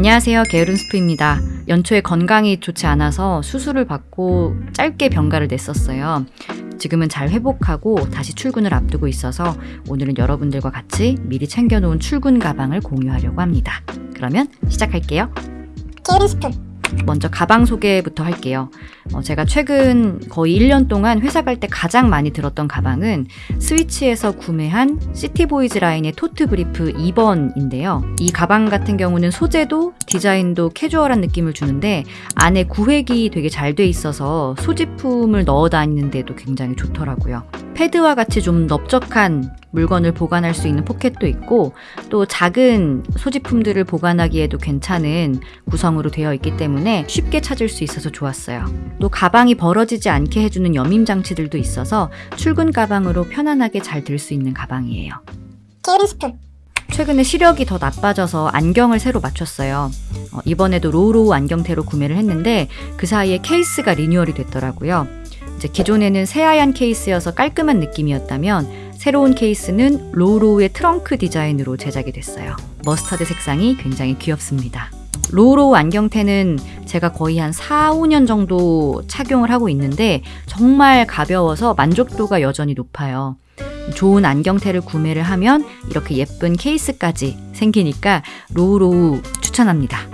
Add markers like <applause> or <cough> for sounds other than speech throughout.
안녕하세요. 게으른 스프입니다. 연초에 건강이 좋지 않아서 수술을 받고 짧게 병가를 냈었어요. 지금은 잘 회복하고 다시 출근을 앞두고 있어서 오늘은 여러분들과 같이 미리 챙겨놓은 출근 가방을 공유하려고 합니다. 그러면 시작할게요. 게으른 스프 먼저 가방 소개부터 할게요. 어, 제가 최근 거의 1년 동안 회사 갈 때 가장 많이 들었던 가방은 스위치에서 구매한 시티보이즈 라인의 토트 브리프 2번인데요. 이 가방 같은 경우는 소재도 디자인도 캐주얼한 느낌을 주는데 안에 구획이 되게 잘 돼 있어서 소지품을 넣어 다니는데도 굉장히 좋더라고요. 패드와 같이 좀 넓적한 물건을 보관할 수 있는 포켓도 있고 또 작은 소지품들을 보관하기에도 괜찮은 구성으로 되어 있기 때문에 쉽게 찾을 수 있어서 좋았어요. 또 가방이 벌어지지 않게 해주는 여밈 장치들도 있어서 출근 가방으로 편안하게 잘 들 수 있는 가방이에요. 게으른 스프 최근에 시력이 더 나빠져서 안경을 새로 맞췄어요. 어, 이번에도 로우로우 안경테로 구매를 했는데 그 사이에 케이스가 리뉴얼이 됐더라고요. 이제 기존에는 새하얀 케이스여서 깔끔한 느낌이었다면 새로운 케이스는 로우로우의 트렁크 디자인으로 제작이 됐어요. 머스타드 색상이 굉장히 귀엽습니다. 로우로우 안경테는 제가 거의 한 4, 5년 정도 착용을 하고 있는데 정말 가벼워서 만족도가 여전히 높아요. 좋은 안경테를 구매를 하면 이렇게 예쁜 케이스까지 생기니까 로우로우 추천합니다.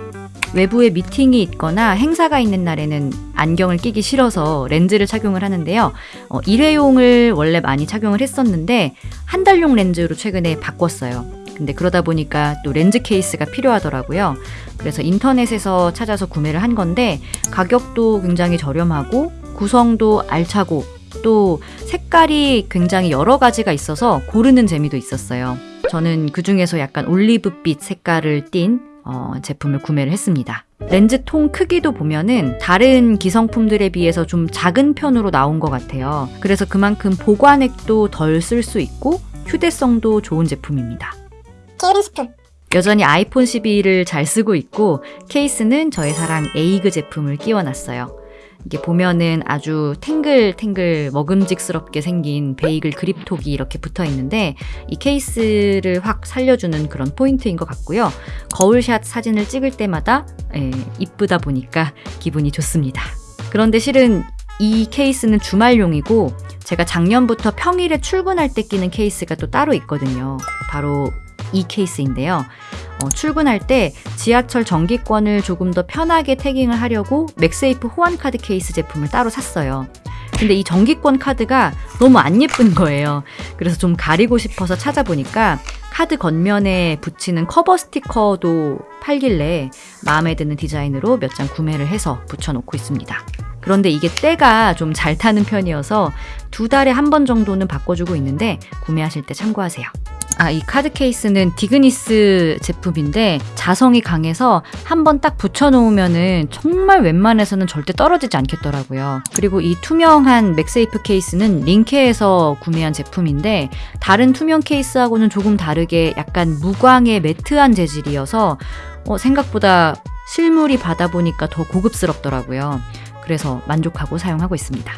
외부에 미팅이 있거나 행사가 있는 날에는 안경을 끼기 싫어서 렌즈를 착용을 하는데요. 어, 일회용을 원래 많이 착용을 했었는데 한 달용 렌즈로 최근에 바꿨어요. 근데 그러다 보니까 또 렌즈 케이스가 필요하더라고요. 그래서 인터넷에서 찾아서 구매를 한 건데 가격도 굉장히 저렴하고 구성도 알차고 또 색깔이 굉장히 여러 가지가 있어서 고르는 재미도 있었어요. 저는 그 중에서 약간 올리브빛 색깔을 띤 어, 제품을 구매를 했습니다. 렌즈 통 크기도 보면은 다른 기성품들에 비해서 좀 작은 편으로 나온 것 같아요. 그래서 그만큼 보관액도 덜 쓸 수 있고 휴대성도 좋은 제품입니다. 게으른 스프 여전히 아이폰 12를 잘 쓰고 있고 케이스는 저의 사랑 에이그 제품을 끼워놨어요. 이게 보면은 아주 탱글탱글 먹음직스럽게 생긴 베이글 그립톡이 이렇게 붙어 있는데 이 케이스를 확 살려주는 그런 포인트인 것 같고요. 거울샷 사진을 찍을 때마다 예, 이쁘다 보니까 기분이 좋습니다. 그런데 실은 이 케이스는 주말용이고 제가 작년부터 평일에 출근할 때 끼는 케이스가 또 따로 있거든요. 바로 이 케이스인데요. 어, 출근할 때 지하철 정기권을 조금 더 편하게 tagging을 하려고 맥세이프 호환카드 케이스 제품을 따로 샀어요. 근데 이 정기권 카드가 너무 안 예쁜 거예요. 그래서 좀 가리고 싶어서 찾아보니까 카드 겉면에 붙이는 커버 스티커도 팔길래 마음에 드는 디자인으로 몇 장 구매를 해서 붙여놓고 있습니다. 그런데 이게 때가 좀 잘 타는 편이어서 두 달에 한 번 정도는 바꿔주고 있는데 구매하실 때 참고하세요. 아, 이 카드 케이스는 디그니스 제품인데 자성이 강해서 한 번 딱 붙여놓으면은 정말 웬만해서는 절대 떨어지지 않겠더라고요. 그리고 이 투명한 맥세이프 케이스는 링케에서 구매한 제품인데 다른 투명 케이스하고는 조금 다르게 약간 무광의 matte한 재질이어서 어, 생각보다 실물이 받아보니까 더 고급스럽더라고요. 그래서 만족하고 사용하고 있습니다.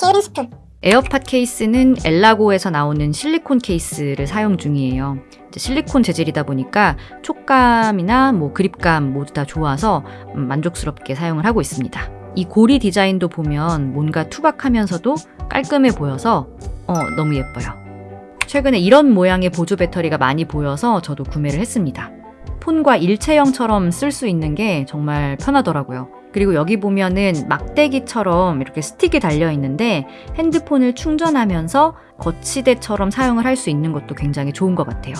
게으른 스프 에어팟 케이스는 엘라고에서 나오는 실리콘 케이스를 사용 중이에요. 실리콘 재질이다 보니까 촉감이나 뭐 그립감 모두 다 좋아서 음, 만족스럽게 사용을 하고 있습니다. 이 고리 디자인도 보면 뭔가 투박하면서도 깔끔해 보여서 어, 너무 예뻐요. 최근에 이런 모양의 보조 배터리가 많이 보여서 저도 구매를 했습니다. 폰과 일체형처럼 쓸 수 있는 게 정말 편하더라고요. 그리고 여기 보면은 막대기처럼 이렇게 스틱이 달려 있는데 핸드폰을 충전하면서 거치대처럼 사용을 할 수 있는 것도 굉장히 좋은 것 같아요.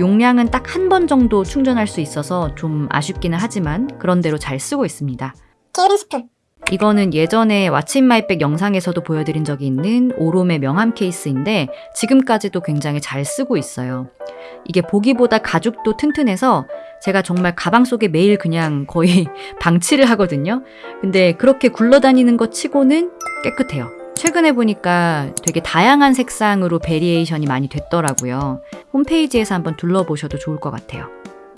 용량은 딱 한 번 정도 충전할 수 있어서 좀 아쉽기는 하지만 그런대로 잘 쓰고 있습니다. 게으른 스프 이거는 예전에 What's my bag 영상에서도 보여드린 적이 있는 오롬의 명함 케이스인데 지금까지도 굉장히 잘 쓰고 있어요. 이게 보기보다 가죽도 튼튼해서 제가 정말 가방 속에 매일 그냥 거의 <laughs> 방치를 하거든요. 근데 그렇게 굴러다니는 것 치고는 깨끗해요. 최근에 보니까 되게 다양한 색상으로 variation이 많이 됐더라고요. 홈페이지에서 한번 둘러보셔도 좋을 것 같아요.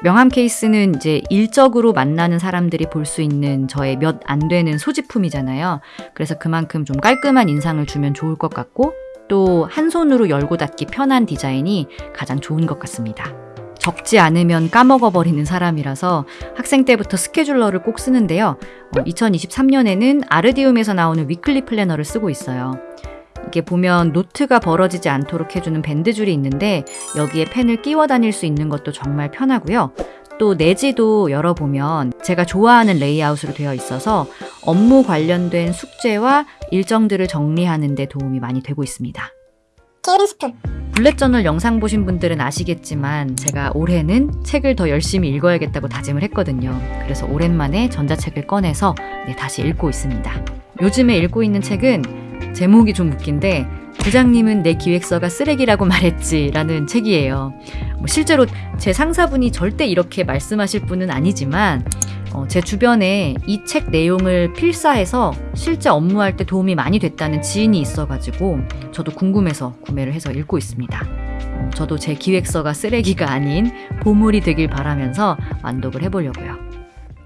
명함 케이스는 이제 일적으로 만나는 사람들이 볼 수 있는 저의 몇 안 되는 소지품이잖아요. 그래서 그만큼 좀 깔끔한 인상을 주면 좋을 것 같고 또 한 손으로 열고 닫기 편한 디자인이 가장 좋은 것 같습니다. 적지 않으면 까먹어버리는 사람이라서 학생 때부터 스케줄러를 꼭 쓰는데요. 2023년에는 아르디움에서 나오는 weekly planner를 쓰고 있어요. 이게 보면 노트가 벌어지지 않도록 해주는 밴드줄이 있는데 여기에 펜을 끼워 다닐 수 있는 것도 정말 편하고요. 또 내지도 열어보면 제가 좋아하는 레이아웃으로 되어 있어서 업무 관련된 숙제와 일정들을 정리하는 데 도움이 많이 되고 있습니다. 게으른 스프 bullet journal 영상 보신 분들은 아시겠지만 제가 올해는 책을 더 열심히 읽어야겠다고 다짐을 했거든요. 그래서 오랜만에 전자책을 꺼내서 네, 다시 읽고 있습니다. 요즘에 읽고 있는 책은 제목이 좀 웃긴데 부장님은 내 기획서가 쓰레기라고 <laughs> 말했지라는 책이에요. 뭐 실제로 제 상사분이 절대 이렇게 말씀하실 분은 아니지만 어, 제 주변에 이 책 내용을 필사해서 실제 업무할 때 도움이 많이 됐다는 지인이 있어가지고 저도 궁금해서 구매를 해서 읽고 있습니다. 어, 저도 제 기획서가 쓰레기가 아닌 보물이 되길 바라면서 완독을 해보려고요.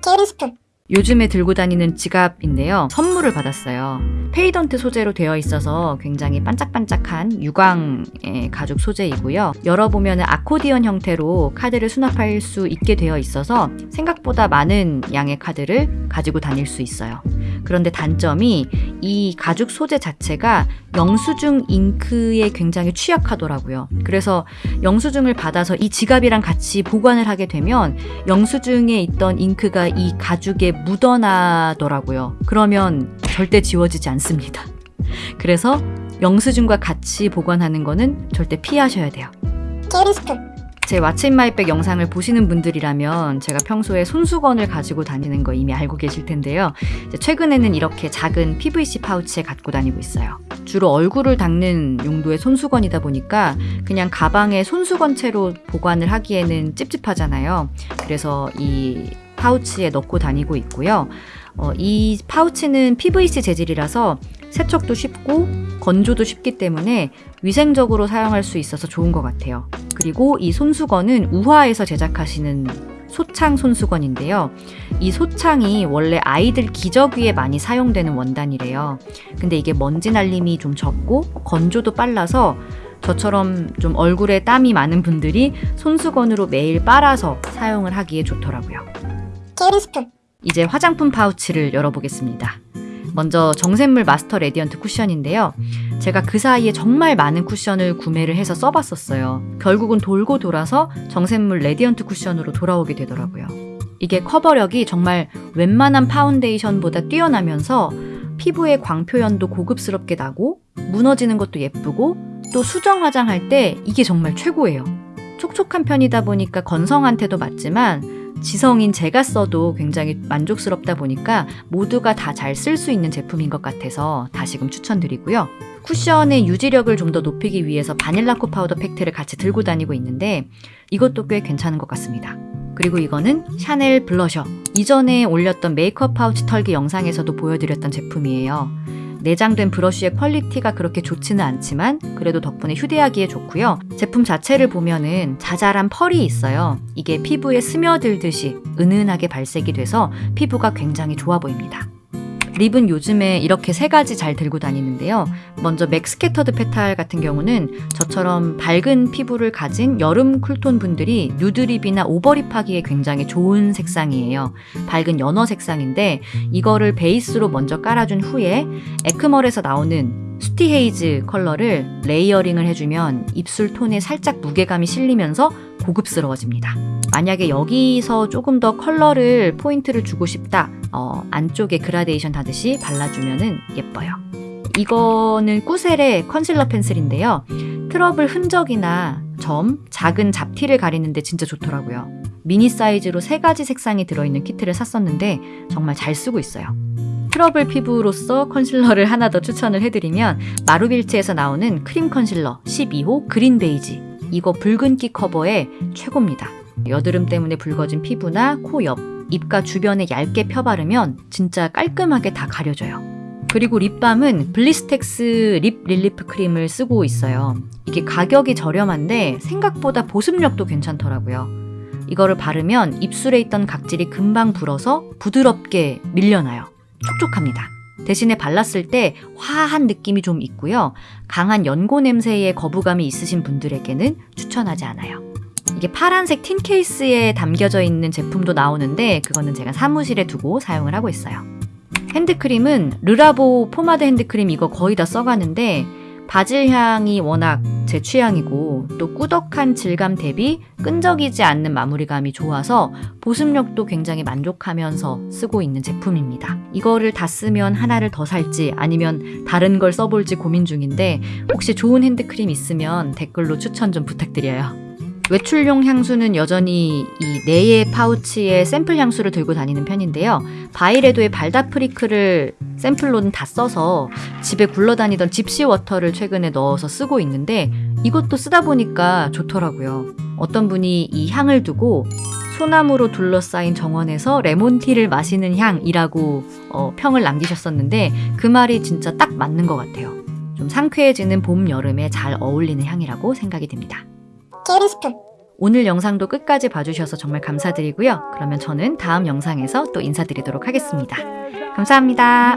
게으른 스프 요즘에 들고 다니는 지갑인데요. 선물을 받았어요. patent 소재로 되어 있어서 굉장히 반짝반짝한 유광의 가죽 소재이고요. 열어보면 아코디언 형태로 카드를 수납할 수 있게 되어 있어서 생각보다 많은 양의 카드를 가지고 다닐 수 있어요. 그런데 단점이 이 가죽 소재 자체가 영수증 잉크에 굉장히 취약하더라고요. 그래서 영수증을 받아서 이 지갑이랑 같이 보관을 하게 되면 영수증에 있던 잉크가 이 가죽에 묻어나더라고요. 그러면 절대 지워지지 않습니다. 그래서 영수증과 같이 보관하는 거는 절대 피하셔야 돼요. 게으른 스프 제 What's in my bag 영상을 보시는 분들이라면 제가 평소에 손수건을 가지고 다니는 거 이미 알고 계실 텐데요. 최근에는 이렇게 작은 PVC 파우치에 갖고 다니고 있어요. 주로 얼굴을 닦는 용도의 손수건이다 보니까 그냥 가방에 손수건 채로 보관을 하기에는 찝찝하잖아요. 그래서 이 파우치에 넣고 다니고 있고요. 어, 이 파우치는 PVC 재질이라서 세척도 쉽고 건조도 쉽기 때문에 위생적으로 사용할 수 있어서 좋은 것 같아요. 그리고 이 손수건은 우화에서 제작하시는 소창 손수건인데요. 이 소창이 원래 아이들 기저귀에 많이 사용되는 원단이래요. 근데 이게 먼지 날림이 좀 적고 건조도 빨라서 저처럼 좀 얼굴에 땀이 많은 분들이 손수건으로 매일 빨아서 사용을 하기에 좋더라고요. 게으른 스프 이제 화장품 파우치를 열어보겠습니다. 먼저 정샘물 마스터 레디언트 쿠션인데요. 제가 그 사이에 정말 많은 쿠션을 구매를 해서 써봤었어요. 결국은 돌고 돌아서 정샘물 레디언트 쿠션으로 돌아오게 되더라고요. 이게 커버력이 정말 웬만한 파운데이션보다 뛰어나면서 피부의 광표현도 고급스럽게 나고 무너지는 것도 예쁘고 또 수정 화장할 때 이게 정말 최고예요. 촉촉한 편이다 보니까 건성한테도 맞지만 지성인 제가 써도 굉장히 만족스럽다 보니까 모두가 다 잘 쓸 수 있는 제품인 것 같아서 다시금 추천드리고요. 쿠션의 유지력을 좀 더 높이기 위해서 바닐라코 파우더 팩트를 같이 들고 다니고 있는데 이것도 꽤 괜찮은 것 같습니다. 그리고 이거는 샤넬 블러셔. 이전에 올렸던 메이크업 파우치 털기 영상에서도 보여드렸던 제품이에요. 내장된 브러쉬의 퀄리티가 그렇게 좋지는 않지만 그래도 덕분에 휴대하기에 좋고요. 제품 자체를 보면은 자잘한 펄이 있어요. 이게 피부에 스며들듯이 은은하게 발색이 돼서 피부가 굉장히 좋아 보입니다. 립은 요즘에 이렇게 세 가지 잘 들고 다니는데요. 먼저 맥 Scattered Petal 같은 경우는 저처럼 밝은 피부를 가진 여름 쿨톤 분들이 누드립이나 오버립 하기에 굉장히 좋은 색상이에요. 밝은 연어 색상인데 이거를 베이스로 먼저 깔아준 후에 에크멀에서 나오는 스티 헤이즈 컬러를 layering을 해주면 입술 톤에 살짝 무게감이 실리면서 고급스러워집니다. 만약에 여기서 조금 더 컬러를 포인트를 주고 싶다. 어, 안쪽에 그라데이션 하듯이 발라주면 예뻐요. 이거는 꾸셀의 컨실러 펜슬인데요. 트러블 흔적이나 점, 작은 잡티를 가리는데 진짜 좋더라고요. 미니 사이즈로 세 가지 색상이 들어있는 키트를 샀었는데 정말 잘 쓰고 있어요. 트러블 피부로서 컨실러를 하나 더 추천을 해드리면 마루빌츠에서 나오는 크림 컨실러 12호 그린 베이지 이거 붉은기 커버에 최고입니다. 여드름 때문에 붉어진 피부나 코 옆, 입가 주변에 얇게 펴바르면 진짜 깔끔하게 다 가려져요. 그리고 립밤은 블리스텍스 립 릴리프 크림을 쓰고 있어요. 이게 가격이 저렴한데 생각보다 보습력도 괜찮더라고요. 이거를 바르면 입술에 있던 각질이 금방 불어서 부드럽게 밀려나요. 촉촉합니다. 대신에 발랐을 때 화한 느낌이 좀 있고요. 강한 연고 냄새에 거부감이 있으신 분들에게는 추천하지 않아요. 이게 파란색 tin 케이스에 담겨져 있는 제품도 나오는데 그거는 제가 사무실에 두고 사용을 하고 있어요. 핸드크림은 르라보 포마드 핸드크림 이거 거의 다 써가는데 바질 향이 워낙 제 취향이고 또 꾸덕한 질감 대비 끈적이지 않는 마무리감이 좋아서 보습력도 굉장히 만족하면서 쓰고 있는 제품입니다. 이거를 다 쓰면 하나를 더 살지 아니면 다른 걸 써볼지 고민 중인데 혹시 좋은 핸드크림 있으면 댓글로 추천 좀 부탁드려요. 외출용 향수는 여전히 이 네의 파우치에 샘플 향수를 들고 다니는 편인데요. 바이레도의 발다프리크를 샘플로는 다 써서 집에 굴러다니던 집시 워터를 최근에 넣어서 쓰고 있는데 이것도 쓰다 보니까 좋더라고요. 어떤 분이 이 향을 두고 소나무로 둘러싸인 정원에서 레몬티를 마시는 향이라고 어, 평을 남기셨었는데 그 말이 진짜 딱 맞는 것 같아요. 좀 상쾌해지는 봄, 여름에 잘 어울리는 향이라고 생각이 듭니다. 게으른 스푼 오늘 영상도 끝까지 봐주셔서 정말 감사드리고요. 그러면 저는 다음 영상에서 또 인사드리도록 하겠습니다. 감사합니다.